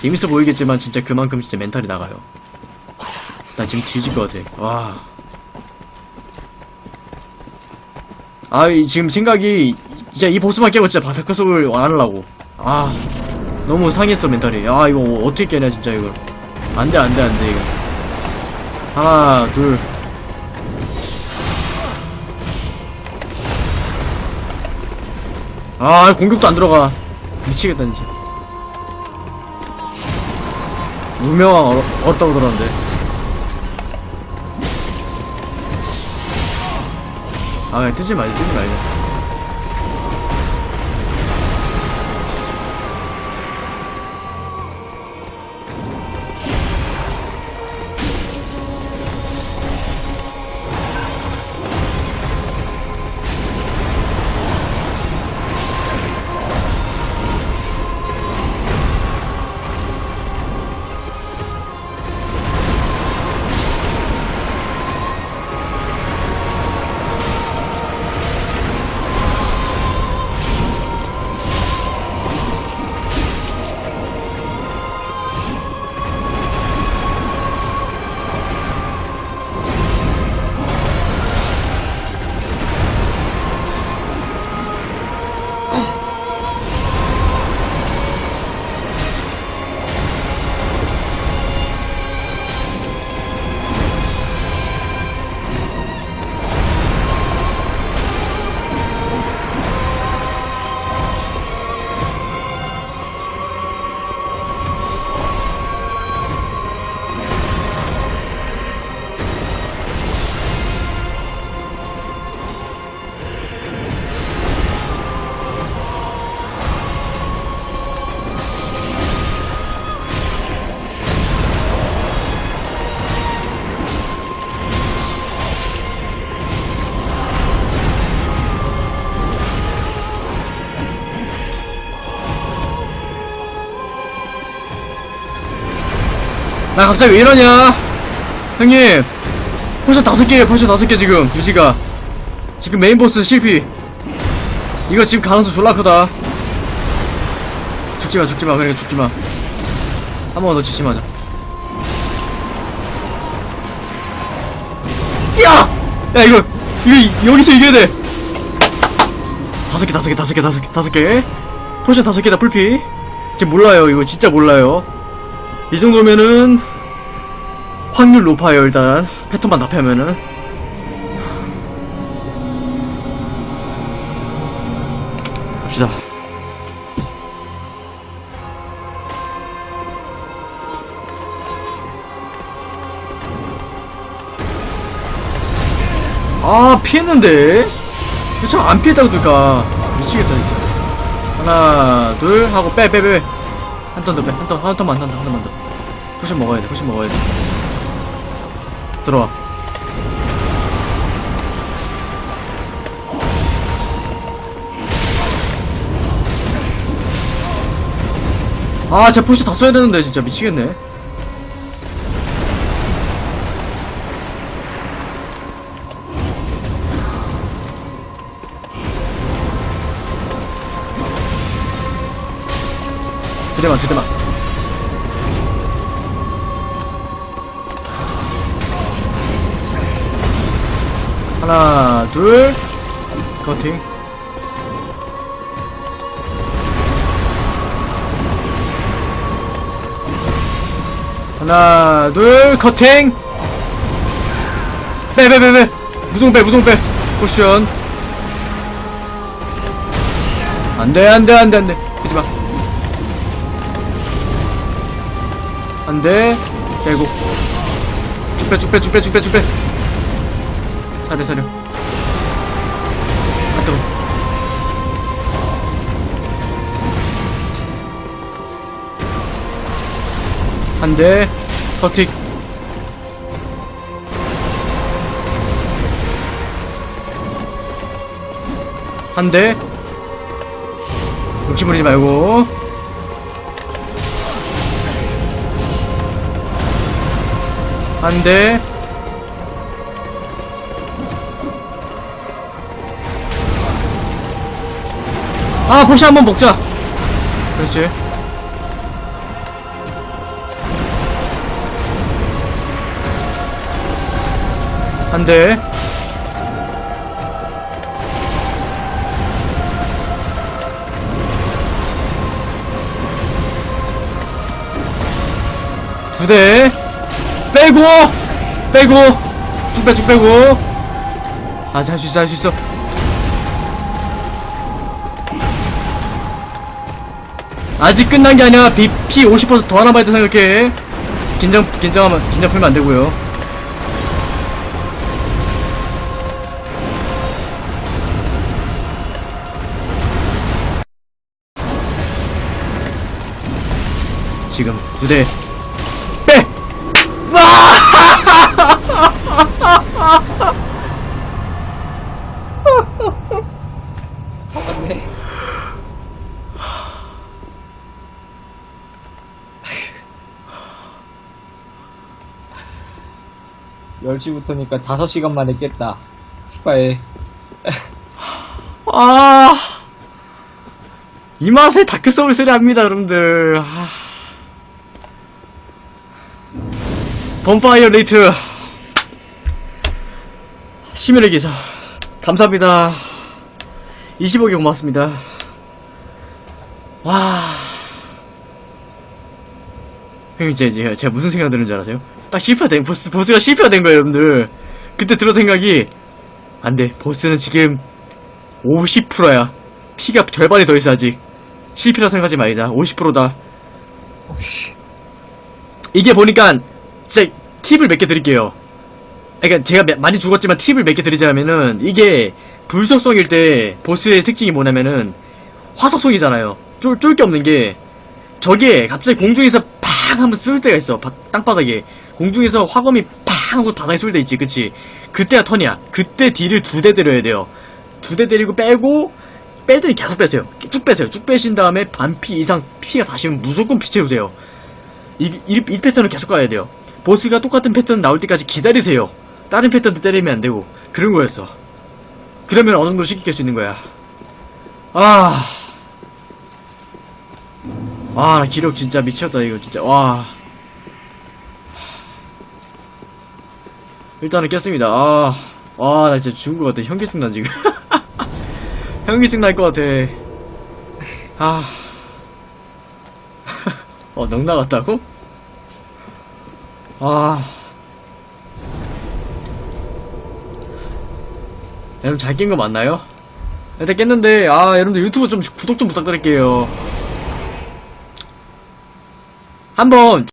재밌어 보이겠지만 진짜 그만큼 진짜 멘탈이 나가요. 나 지금 뒤질 것 같아. 와. 아, 이 지금 생각이 진짜 이 보스만 깨고 진짜 바닥크속을 안 하려고. 아, 너무 상했어 멘탈이. 아, 이거 어떻게 깨냐 진짜 이거. 안돼 안돼 안돼 이거. 하나 둘. 아, 공격도 안 들어가. 미치겠다 진짜. 무명왕 얼, 어렵다고 들었는데. 아, 그냥 뜨지 말자, 뜨지 말자. 나 갑자기 왜 이러냐? 형님, potion 다섯 개에 potion 다섯 개 지금 유지가 지금 메인 보스 실패. 이거 지금 가능성 졸라 크다. 죽지마, 죽지마, 그래 죽지마. 한 번더 마자. 야! 야 이거 이거 여기서 이겨야 돼. 다섯 개, 다섯 개, 다섯 개, 다섯 개, 다섯 개. potion 다섯 개다 full피. 지금 몰라요, 이거 진짜 몰라요. 이 정도면은 확률 높아요 일단. 패턴만 다 피하면은. 갑시다. 아 피했는데? 저안 피했다고 들까? 미치겠다 진짜 하나 둘 하고 빼 빼빼 한 turn 더 빼. 한 turn 한 turn만 한 turn 한 turn만 더. potion 먹어야 돼 potion 먹어야 돼. 들어와. 아, 제 potion 다 써야 되는데, 진짜. 미치겠네. 대만, 두 대만. 하나, 둘, 커팅. 하나, 둘, 커팅! 빼, 빼, 빼, 빼! 무송 빼, 무송 빼! 포션. 안 돼, 안 돼, 안 돼, 안 돼. 안 돼. 빼고. 쭉 빼, 쭉 빼, 쭉 빼, 쭉 빼, 쭉 빼. 사려, 사려. 아, 뜨거. 커틱. 한 대. 욕심 부리지 말고. 안돼. 아 포시 한번 먹자. 그렇지. 안돼. 두대. 빼고! 빼고! 쭉 빼, 쭉 빼고. 아, 할수 있어, 할 수 있어. 아직 끝난 게 아니야. 비, 피 50%더 하나 봐야 돼 생각해. 긴장, 긴장하면, 긴장 풀면 안 되고요. 지금 두 대. 빼! 잡았네. 열시부터니까 5시간 만에 깼다. 축하해. 아. 이 맛에 다크 소울스를 합니다, 여러분들. 아. 범파이어 레이트. 심연의 기사. 감사합니다. 25개 고맙습니다. 와. 형님, 제, 제가, 제가 무슨 생각 드는 줄 아세요? 딱 실패가 된, 보스, 보스가 실패가 된 거예요, 여러분들. 그때 들어 생각이, 안 돼. 보스는 지금 50%야. 피가 절반이 더 있어, 아직. 실패라 생각하지 말자. 50%다. 이게 보니까, 진짜, 팁을 몇 개 드릴게요. 그러니까 제가 매- 많이 죽었지만 팁을 몇 개 드리자면은, 이게, 불속성일 때, 보스의 특징이 뭐냐면은, 화석성이잖아요. 쫄, 쫄 게 없는 게, 저게 갑자기 공중에서 팡 하면 쏠 때가 있어. 바- 땅바닥에. 공중에서 화검이 팡 하고 바닥에 쏠 때 있지, 그치? 그때가 턴이야. 그때 딜을 두 대 때려야 돼요. 두 대 때리고 빼고 뺄 때는 계속 빼세요. 쭉 빼세요. 쭉 빼신 다음에 반피 이상 피가 다시면 무조건 피 채우세요. 이, 이, 이 패턴을 계속 가야 돼요. 보스가 똑같은 패턴 나올 때까지 기다리세요. 다른 패턴도 때리면 안 되고 그런 거였어. 그러면 어느 정도 깰수 있는 거야. 아, 아, 나 기록 진짜 미쳤다 이거 진짜 와. 일단은 깼습니다. 아, 와, 나 진짜 죽은 것 같아. 현기증 나 지금. 현기증 날 것 같아. 아, 어, 넉 나갔다고? 아, 여러분 잘 깬 거 맞나요? 일단 깼는데, 아, 여러분들 유튜브 좀 구독 좀 부탁드릴게요. 한번